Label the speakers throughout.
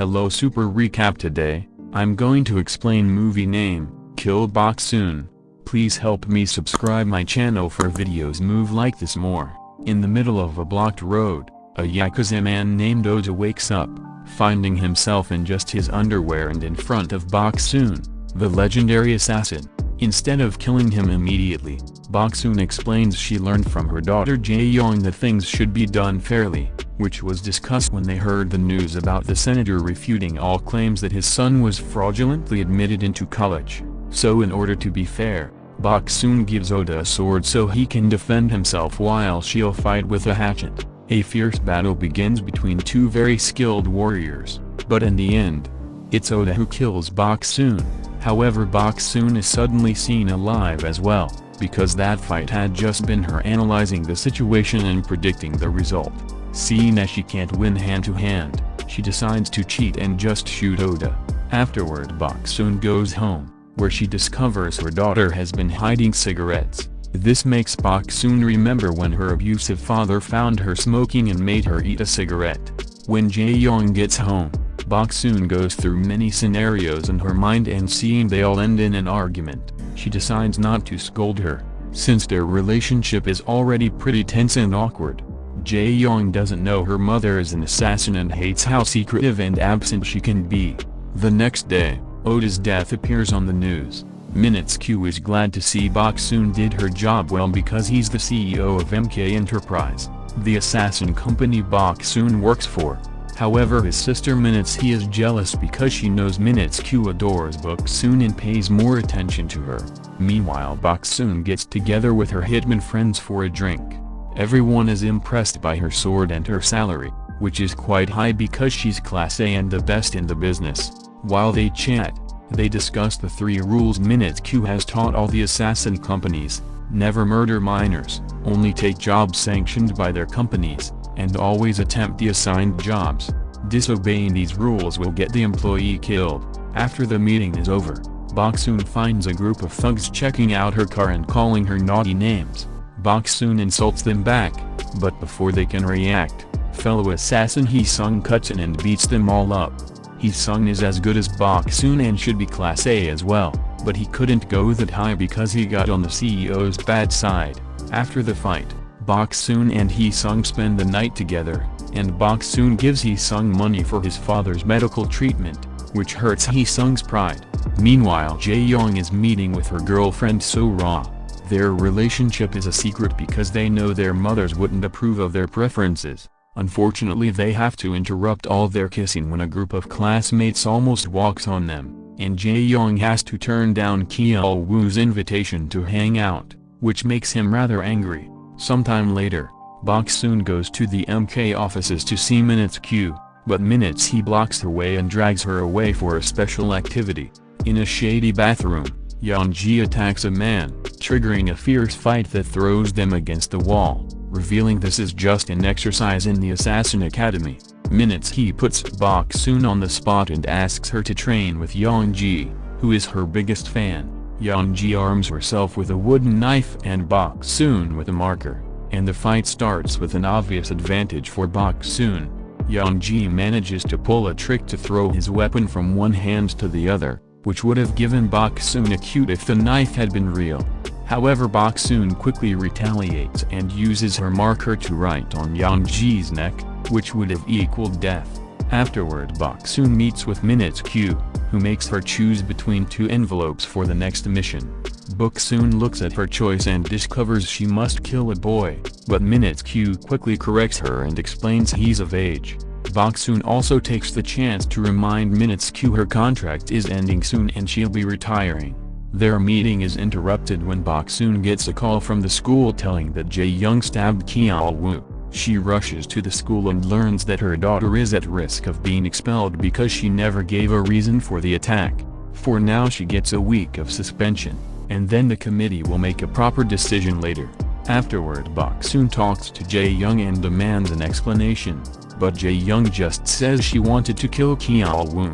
Speaker 1: Hello Super Recap today, I'm going to explain movie name, Kill Boksoon. Please help me subscribe my channel for videos move like this more. In the middle of a blocked road, a Yakuza man named Oda wakes up, finding himself in just his underwear and in front of Boksoon, the legendary assassin. Instead of killing him immediately, Boksoon explains she learned from her daughter Jae-young that things should be done fairly, which was discussed when they heard the news about the senator refuting all claims that his son was fraudulently admitted into college. So in order to be fair, Boksoon gives Oda a sword so he can defend himself while she'll fight with a hatchet. A fierce battle begins between two very skilled warriors, but in the end, it's Oda who kills Boksoon. However Boksoon is suddenly seen alive as well, because that fight had just been her analyzing the situation and predicting the result. Seeing as she can't win hand-to-hand, -hand, she decides to cheat and just shoot Oda. Afterward Boksoon goes home, where she discovers her daughter has been hiding cigarettes. This makes Boksoon remember when her abusive father found her smoking and made her eat a cigarette. When Jae-young gets home, Boksoon goes through many scenarios in her mind and seeing they all end in an argument, she decides not to scold her, since their relationship is already pretty tense and awkward. Jae-young doesn't know her mother is an assassin and hates how secretive and absent she can be. The next day, Oda's death appears on the news. Min-kyu is glad to see Boksoon did her job well because he's the CEO of MK Enterprise, the assassin company Boksoon works for. However his sister Min-hee is jealous because she knows Min-kyu adores Boksoon and pays more attention to her. Meanwhile Boksoon gets together with her hitman friends for a drink. Everyone is impressed by her sword and her salary, which is quite high because she's class A and the best in the business. While they chat, they discuss the three rules Min-kyu has taught all the assassin companies, never murder minors, only take jobs sanctioned by their companies, and always attempt the assigned jobs. Disobeying these rules will get the employee killed. After the meeting is over, Boksoon finds a group of thugs checking out her car and calling her naughty names. Boksoon insults them back, but before they can react, fellow assassin Hee-sung cuts in and beats them all up. Hee-sung is as good as Boksoon and should be class A as well, but he couldn't go that high because he got on the CEO's bad side. After the fight, Boksoon and Hee-sung spend the night together, and Boksoon gives Hee-sung money for his father's medical treatment, which hurts Hee-sung's pride. Meanwhile Jae-young is meeting with her girlfriend So-ra. Their relationship is a secret because they know their mothers wouldn't approve of their preferences. Unfortunately they have to interrupt all their kissing when a group of classmates almost walks on them, and Jae-young has to turn down Kyeol-woo's invitation to hang out, which makes him rather angry. Sometime later, Bok soon goes to the MK offices to see Min-kyu, but Min-hee blocks her way and drags her away for a special activity. In a shady bathroom, Yeonji attacks a man, triggering a fierce fight that throws them against the wall, revealing this is just an exercise in the Assassin Academy. Min-hee puts Boksoon on the spot and asks her to train with Yeonji, who is her biggest fan. Yeonji arms herself with a wooden knife and Boksoon with a marker, and the fight starts with an obvious advantage for Boksoon. Yeonji manages to pull a trick to throw his weapon from one hand to the other, which would have given Boksoon a cute if the knife had been real. However Boksoon quickly retaliates and uses her marker to write on Yeonji's neck, which would have equaled death. Afterward Boksoon meets with Min-kyu, who makes her choose between two envelopes for the next mission. Boksoon looks at her choice and discovers she must kill a boy, but Min-kyu quickly corrects her and explains he's of age. Boksoon also takes the chance to remind Min-kyu her contract is ending soon and she'll be retiring. Their meeting is interrupted when Boksoon gets a call from the school telling that Jae-young stabbed Kyeol-woo. She rushes to the school and learns that her daughter is at risk of being expelled because she never gave a reason for the attack. For now she gets a week of suspension, and then the committee will make a proper decision later. Afterward Boksoon talks to Jae-young and demands an explanation, but Jae-young just says she wanted to kill Kyeol-woo.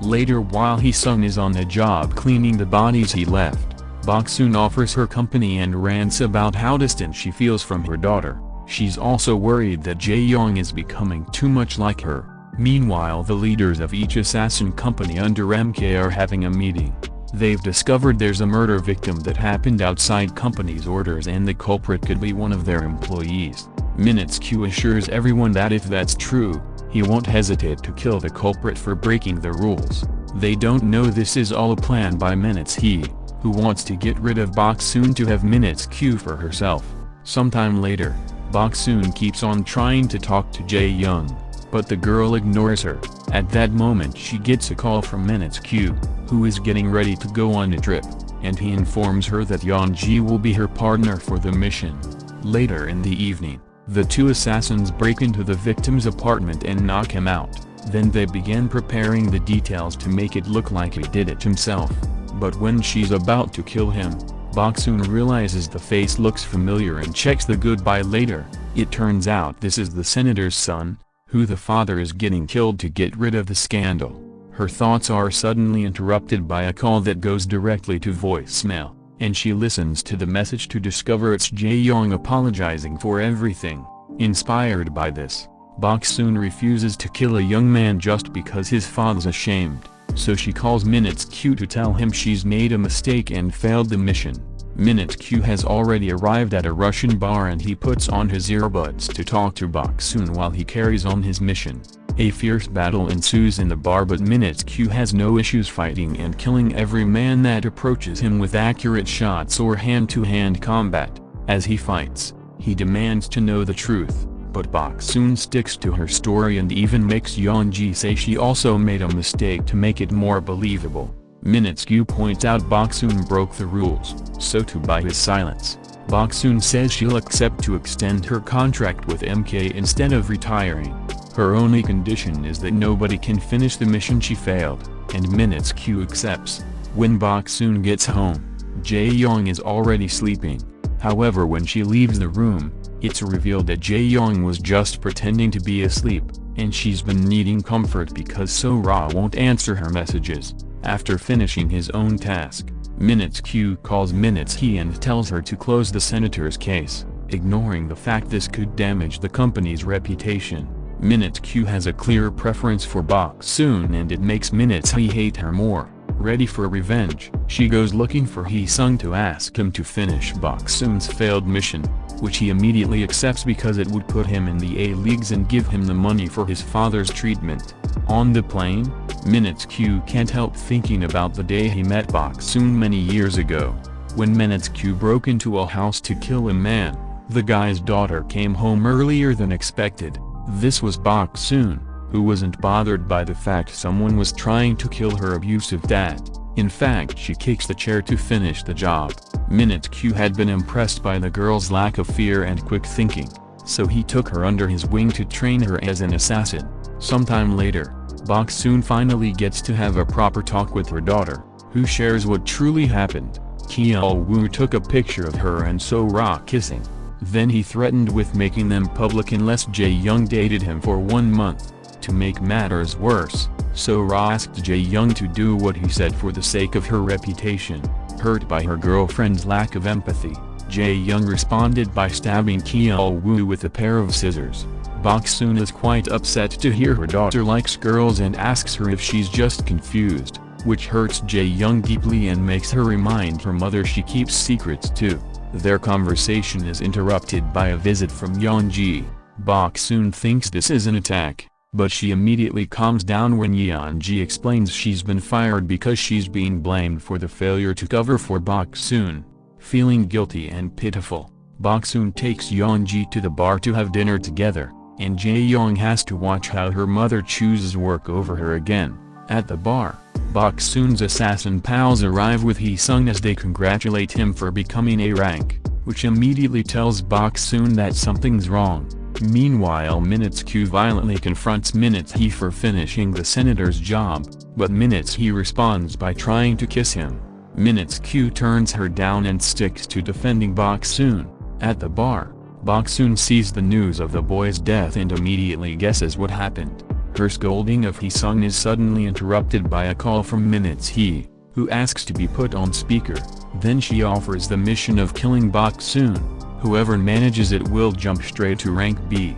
Speaker 1: Later while Hee-sung is on the job cleaning the bodies he left, Boksoon offers her company and rants about how distant she feels from her daughter. She's also worried that Jae-young is becoming too much like her. Meanwhile the leaders of each assassin company under MK are having a meeting. They've discovered there's a murder victim that happened outside company's orders and the culprit could be one of their employees. Min-kyu assures everyone that if that's true, he won't hesitate to kill the culprit for breaking the rules. They don't know this is all a plan by Min-hee, who wants to get rid of Bok Soon to have Min-kyu for herself. Sometime later, Bok Soon keeps on trying to talk to Jae Young, but the girl ignores her. At that moment she gets a call from Min-kyu, who is getting ready to go on a trip, and he informs her that Ji will be her partner for the mission. Later in the evening, the two assassins break into the victim's apartment and knock him out, then they begin preparing the details to make it look like he did it himself. But when she's about to kill him, Boksoon realizes the face looks familiar and checks the goodbye later. It turns out this is the senator's son, who the father is getting killed to get rid of the scandal. Her thoughts are suddenly interrupted by a call that goes directly to voicemail, and she listens to the message to discover it's Jae Young apologizing for everything. Inspired by this, Bok Soon refuses to kill a young man just because his father's ashamed, so she calls Min-kyu to tell him she's made a mistake and failed the mission. Min-kyu has already arrived at a Russian bar and he puts on his earbuds to talk to Bok Soon while he carries on his mission. A fierce battle ensues in the bar but Min-kyu has no issues fighting and killing every man that approaches him with accurate shots or hand-to-hand -hand combat. As he fights, he demands to know the truth, but Bok soon sticks to her story and even makes Yeonji say she also made a mistake to make it more believable. Min-kyu points out Bok soon broke the rules, so too by his silence. Bok soon says she'll accept to extend her contract with MK instead of retiring. Her only condition is that nobody can finish the mission she failed, and Min-kyu accepts. When Bok soon gets home, Jae Young is already sleeping. However when she leaves the room, it's revealed that Jae Young was just pretending to be asleep, and she's been needing comfort because So Ra won't answer her messages. After finishing his own task, Min-kyu calls Min-hee and tells her to close the senator's case, ignoring the fact this could damage the company's reputation. Min-kyu has a clear preference for Bok Soon and it makes Min-hee hate her more. Ready for revenge, she goes looking for Hee Sung to ask him to finish Bok Soon's failed mission, which he immediately accepts because it would put him in the A-leagues and give him the money for his father's treatment. On the plane, Min-kyu can't help thinking about the day he met Bok Soon many years ago. When Min-kyu broke into a house to kill a man, the guy's daughter came home earlier than expected. This was Bok Soon, who wasn't bothered by the fact someone was trying to kill her abusive dad. In fact she kicks the chair to finish the job. Min-kyu had been impressed by the girl's lack of fear and quick thinking, so he took her under his wing to train her as an assassin. Sometime later, Bok soon finally gets to have a proper talk with her daughter, who shares what truly happened. Kyeol Woo took a picture of her and So Ra kissing. Then he threatened with making them public unless Jae Young dated him for one month. To make matters worse, So Ra asked Jae Young to do what he said for the sake of her reputation. Hurt by her girlfriend's lack of empathy, Jae Young responded by stabbing Kyeol Woo with a pair of scissors. Bok Soon is quite upset to hear her daughter likes girls and asks her if she's just confused, which hurts Jae Young deeply and makes her remind her mother she keeps secrets too. Their conversation is interrupted by a visit from Yeonji. Bok soon thinks this is an attack, but she immediately calms down when Yeonji explains she's been fired because she's being blamed for the failure to cover for Bok soon. Feeling guilty and pitiful, Bok soon takes Yeonji to the bar to have dinner together, and Jae Young has to watch how her mother chooses work over her again. At the bar, Bok Soon's assassin pals arrive with Hee Sung as they congratulate him for becoming a rank, which immediately tells Bok Soon that something's wrong. Meanwhile Min-kyu violently confronts Min-hee for finishing the senator's job, but Min-hee responds by trying to kiss him. Min-kyu turns her down and sticks to defending Bok Soon. At the bar, Bok Soon sees the news of the boy's death and immediately guesses what happened. Her scolding of Hee-sung is suddenly interrupted by a call from Min-hee, who asks to be put on speaker, then she offers the mission of killing Bok Soon, whoever manages it will jump straight to rank B.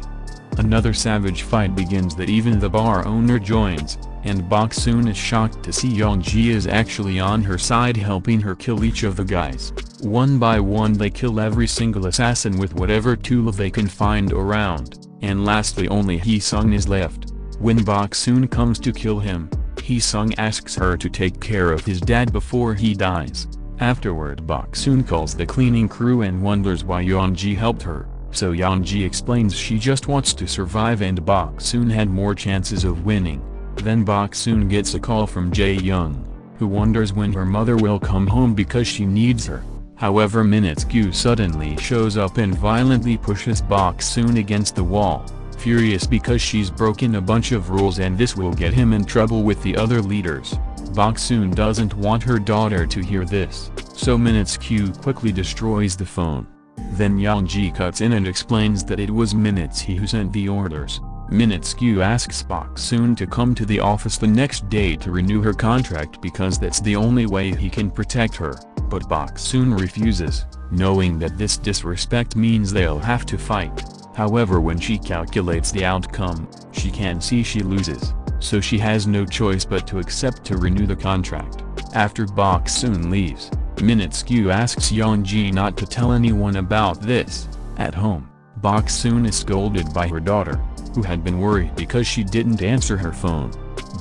Speaker 1: Another savage fight begins that even the bar owner joins, and Bok Soon is shocked to see Yongji is actually on her side helping her kill each of the guys. One by one they kill every single assassin with whatever tool they can find around, and lastly only Hee-sung is left. When Bok Soon comes to kill him, Hee-sung asks her to take care of his dad before he dies. Afterward Bok Soon calls the cleaning crew and wonders why Yongji helped her, so Yongji explains she just wants to survive and Bok Soon had more chances of winning. Then Bok Soon gets a call from Jae Young, who wonders when her mother will come home because she needs her. However Min-kyu suddenly shows up and violently pushes Bok Soon against the wall, furious because she's broken a bunch of rules and this will get him in trouble with the other leaders. Bok Soon doesn't want her daughter to hear this, so Min-kyu quickly destroys the phone. Then Yongji cuts in and explains that it was Min-hee who sent the orders. Min-kyu asks Bok Soon to come to the office the next day to renew her contract because that's the only way he can protect her, but Bok Soon refuses, knowing that this disrespect means they'll have to fight. However when she calculates the outcome, she can see she loses, so she has no choice but to accept to renew the contract. After Bok Soon leaves, Min-kyu asks Yongji not to tell anyone about this. At home, Bok Soon is scolded by her daughter, who had been worried because she didn't answer her phone.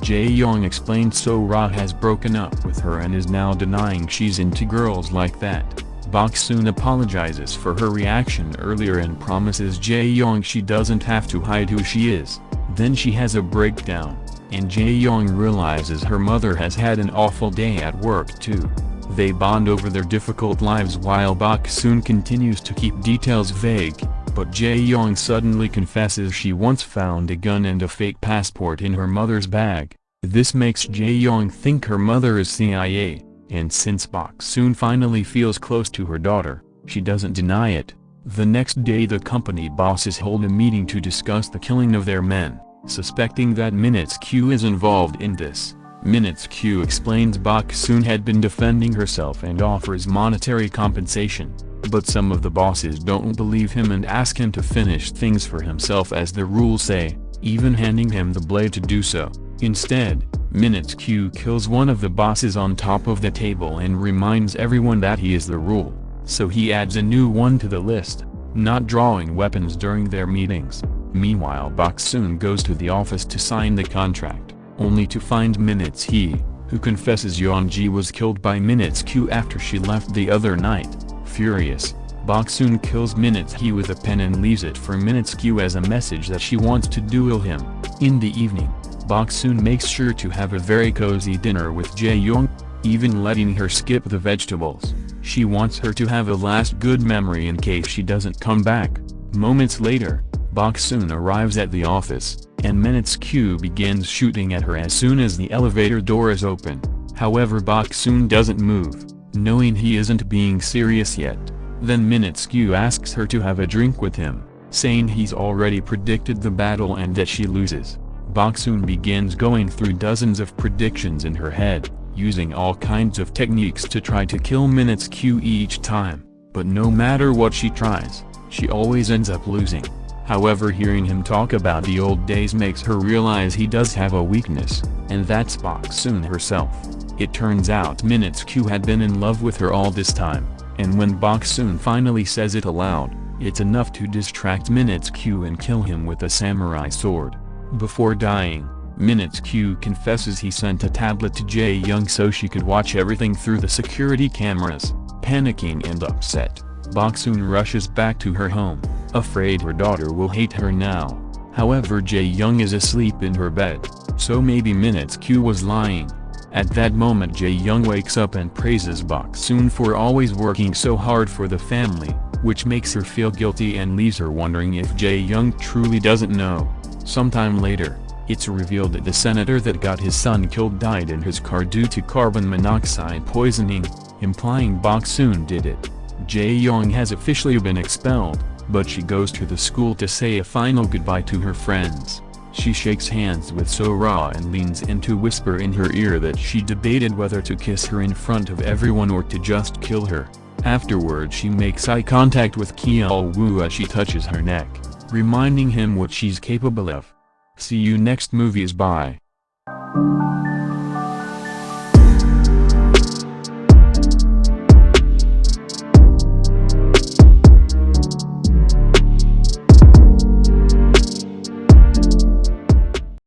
Speaker 1: Jae-young explained So-ra has broken up with her and is now denying she's into girls like that. Bok Soon apologizes for her reaction earlier and promises Jae-young she doesn't have to hide who she is. Then she has a breakdown, and Jae-young realizes her mother has had an awful day at work too. They bond over their difficult lives while Bok Soon continues to keep details vague but Jae-young suddenly confesses she once found a gun and a fake passport in her mother's bag. This makes Jae-young think her mother is CIA, and since Bok Soon finally feels close to her daughter, she doesn't deny it. The next day the company bosses hold a meeting to discuss the killing of their men, suspecting that Min-kyu is involved in this. Min-kyu explains Bok Soon had been defending herself and offers monetary compensation. But some of the bosses don't believe him and ask him to finish things for himself as the rules say, even handing him the blade to do so. Instead, Min-kyu kills one of the bosses on top of the table and reminds everyone that he is the rule, so he adds a new one to the list, not drawing weapons during their meetings. Meanwhile Bok Soon goes to the office to sign the contract, only to find Min-hee, who confesses Yongji was killed by Min-kyu after she left the other night. Furious, Bok Soon kills Min-hee with a pen and leaves it for Min-kyu as a message that she wants to duel him. In the evening, Bok Soon makes sure to have a very cozy dinner with Jae Young, even letting her skip the vegetables. She wants her to have a last good memory in case she doesn't come back. Moments later, Bok Soon arrives at the office, and Min-kyu begins shooting at her as soon as the elevator door is open. However Bok Soon doesn't move knowing he isn't being serious yet. Then Min-kyu asks her to have a drink with him, saying he's already predicted the battle and that she loses. Bok Soon begins going through dozens of predictions in her head, using all kinds of techniques to try to kill Min-kyu each time, but no matter what she tries, she always ends up losing. However hearing him talk about the old days makes her realize he does have a weakness, and that's Bok Soon herself. It turns out Min-kyu had been in love with her all this time, and when Bok Soon finally says it aloud, it's enough to distract Min-kyu and kill him with a samurai sword. Before dying, Min-kyu confesses he sent a tablet to Jae Young so she could watch everything through the security cameras. Panicking and upset, Bok Soon rushes back to her home, afraid her daughter will hate her now. However Jae Young is asleep in her bed, so maybe Min-kyu was lying. At that moment Jae Young wakes up and praises Bok Soon for always working so hard for the family, which makes her feel guilty and leaves her wondering if Jae Young truly doesn't know. Sometime later, it's revealed that the senator that got his son killed died in his car due to carbon monoxide poisoning, implying Bok Soon did it. Jae Young has officially been expelled, but she goes to the school to say a final goodbye to her friends. She shakes hands with So-ra and leans in to whisper in her ear that she debated whether to kiss her in front of everyone or to just kill her. Afterward she makes eye contact with Kyeol Woo as she touches her neck. Reminding him what she's capable of. See you next movies bye.